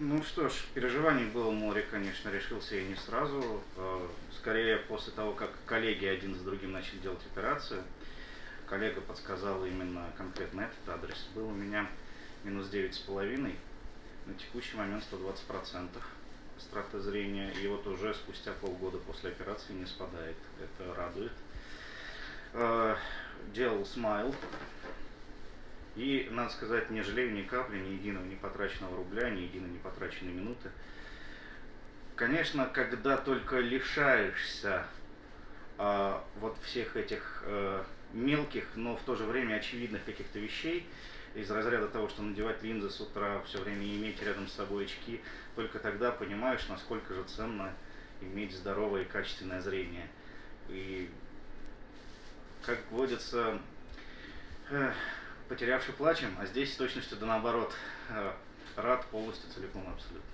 Ну что ж, переживаний было море, конечно, решился я не сразу. Э, скорее после того, как коллеги один за другим начали делать операцию, коллега подсказал именно конкретно этот адрес. Был у меня минус 9,5, на текущий момент 120% страты зрения. И вот уже спустя полгода после операции не спадает. Это радует. Э, делал смайл. И, надо сказать, не жалею ни капли, ни единого не потраченного рубля, ни единой не потраченной минуты. Конечно, когда только лишаешься э, вот всех этих э, мелких, но в то же время очевидных каких-то вещей, из разряда того, что надевать линзы с утра, все время иметь рядом с собой очки, только тогда понимаешь, насколько же ценно иметь здоровое и качественное зрение. И, как водится, э, потерявший плачем, а здесь с точностью да наоборот, э, рад полностью, целиком, абсолютно.